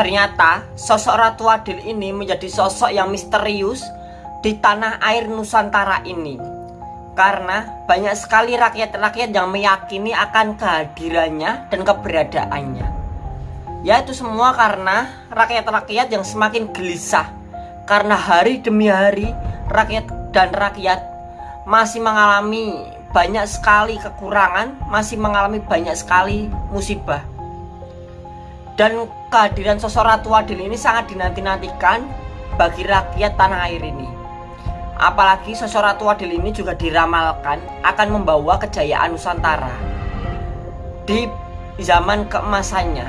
Ternyata sosok Ratu Adil ini menjadi sosok yang misterius di tanah air Nusantara ini. Karena banyak sekali rakyat-rakyat yang meyakini akan kehadirannya dan keberadaannya. Ya itu semua karena rakyat-rakyat yang semakin gelisah. Karena hari demi hari rakyat dan rakyat masih mengalami banyak sekali kekurangan, masih mengalami banyak sekali musibah. Dan kehadiran sosok Ratu Adil ini sangat dinanti-nantikan bagi rakyat tanah air ini. Apalagi sosok Ratu Adil ini juga diramalkan akan membawa kejayaan Nusantara di zaman keemasannya.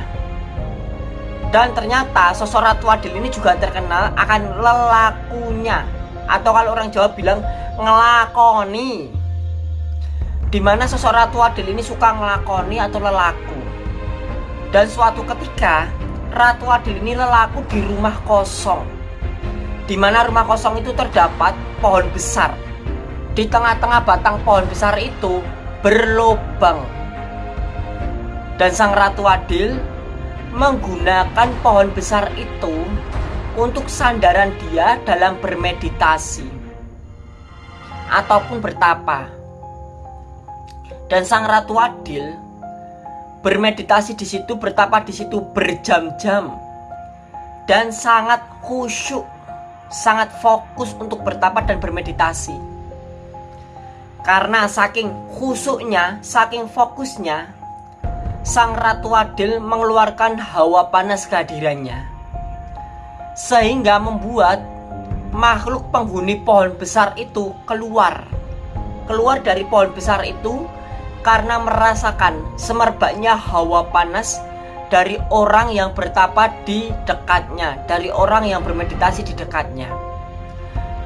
Dan ternyata sosok Ratu Adil ini juga terkenal akan lelakunya atau kalau orang Jawa bilang ngelakoni di mana sosok Ratu Adil ini suka ngelakoni atau lelaku dan suatu ketika Ratu Adil ini lelaku di rumah kosong. Di mana rumah kosong itu terdapat pohon besar. Di tengah-tengah batang pohon besar itu berlubang. Dan sang Ratu Adil menggunakan pohon besar itu untuk sandaran dia dalam bermeditasi ataupun bertapa. Dan sang ratu adil bermeditasi di situ, bertapa di situ berjam-jam dan sangat khusyuk, sangat fokus untuk bertapa dan bermeditasi. Karena saking khusyuknya, saking fokusnya, sang ratu adil mengeluarkan hawa panas kehadirannya. Sehingga membuat makhluk penghuni pohon besar itu keluar. Keluar dari pohon besar itu karena merasakan semerbaknya hawa panas dari orang yang bertapa di dekatnya, dari orang yang bermeditasi di dekatnya.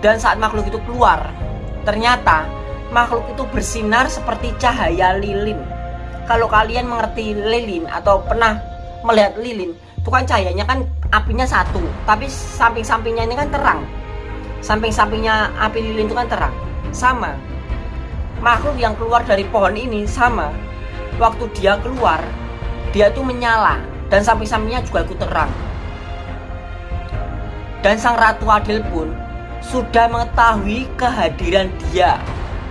Dan saat makhluk itu keluar, ternyata makhluk itu bersinar seperti cahaya lilin. Kalau kalian mengerti lilin atau pernah melihat lilin, itu kan cahayanya kan apinya satu, tapi samping-sampingnya ini kan terang. Samping-sampingnya api lilin itu kan terang. Sama, makhluk yang keluar dari pohon ini sama. Waktu dia keluar dia tuh menyala dan samping-sampingnya juga ikut terang. Dan sang ratu adil pun sudah mengetahui kehadiran dia.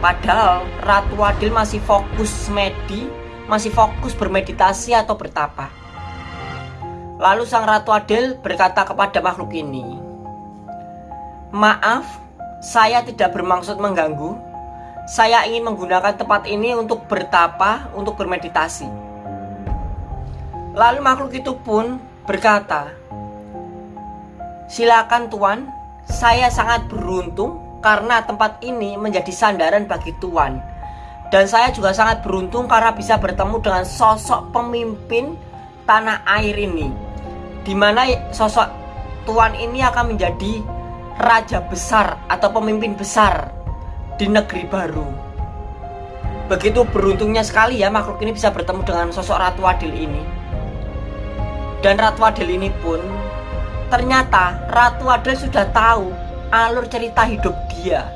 Padahal ratu adil masih fokus medi masih fokus bermeditasi atau bertapa. Lalu sang ratu adil berkata kepada makhluk ini maaf saya tidak bermaksud mengganggu saya ingin menggunakan tempat ini untuk bertapa, untuk bermeditasi. Lalu makhluk itu pun berkata, Silakan Tuan, saya sangat beruntung karena tempat ini menjadi sandaran bagi Tuan. Dan saya juga sangat beruntung karena bisa bertemu dengan sosok pemimpin tanah air ini. Di mana sosok Tuan ini akan menjadi raja besar atau pemimpin besar di negeri baru. Begitu beruntungnya sekali ya makhluk ini bisa bertemu dengan sosok Ratu Adil ini. Dan Ratu Adil ini pun ternyata Ratu Adil sudah tahu alur cerita hidup dia.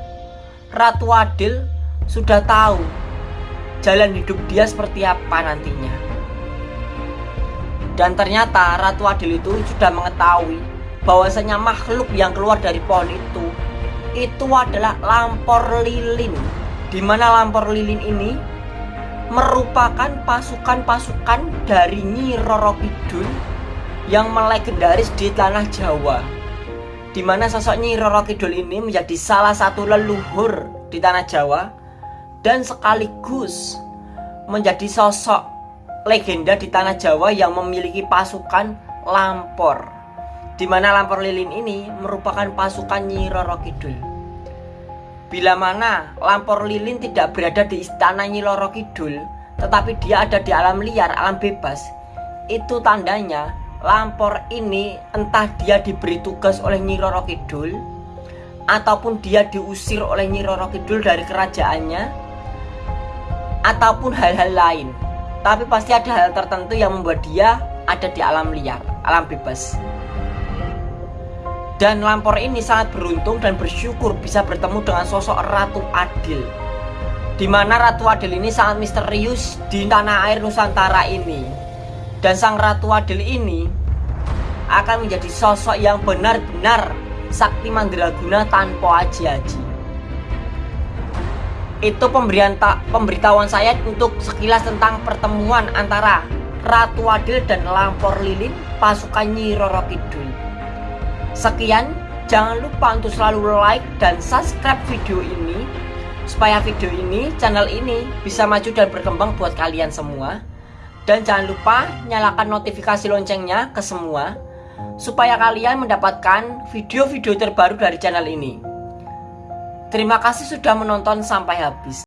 Ratu Adil sudah tahu jalan hidup dia seperti apa nantinya. Dan ternyata Ratu Adil itu sudah mengetahui bahwasanya makhluk yang keluar dari pohon itu itu adalah lampor lilin di mana lampor lilin ini merupakan pasukan-pasukan dari Nyi Roro Kidul yang melegendaris di tanah Jawa di mana sosok Nyi Roro Kidul ini menjadi salah satu leluhur di tanah Jawa dan sekaligus menjadi sosok legenda di tanah Jawa yang memiliki pasukan lampor di mana Lampor Lilin ini merupakan pasukan Nyi Roro Kidul. Bila mana Lampor Lilin tidak berada di istana Nyi Roro Kidul, tetapi dia ada di alam liar, alam bebas, itu tandanya Lampor ini entah dia diberi tugas oleh Nyi Roro Kidul ataupun dia diusir oleh Nyi Roro Kidul dari kerajaannya ataupun hal-hal lain. Tapi pasti ada hal tertentu yang membuat dia ada di alam liar, alam bebas. Dan Lampor ini sangat beruntung dan bersyukur bisa bertemu dengan sosok Ratu Adil di mana Ratu Adil ini sangat misterius di tanah air Nusantara ini Dan sang Ratu Adil ini akan menjadi sosok yang benar-benar sakti mandraguna tanpa aji-aji. Itu pemberian tak pemberitahuan saya untuk sekilas tentang pertemuan antara Ratu Adil dan Lampor Lilin pasukan Nyi Roro Kidul. Sekian, jangan lupa untuk selalu like dan subscribe video ini supaya video ini, channel ini bisa maju dan berkembang buat kalian semua. Dan jangan lupa nyalakan notifikasi loncengnya ke semua supaya kalian mendapatkan video-video terbaru dari channel ini. Terima kasih sudah menonton sampai habis.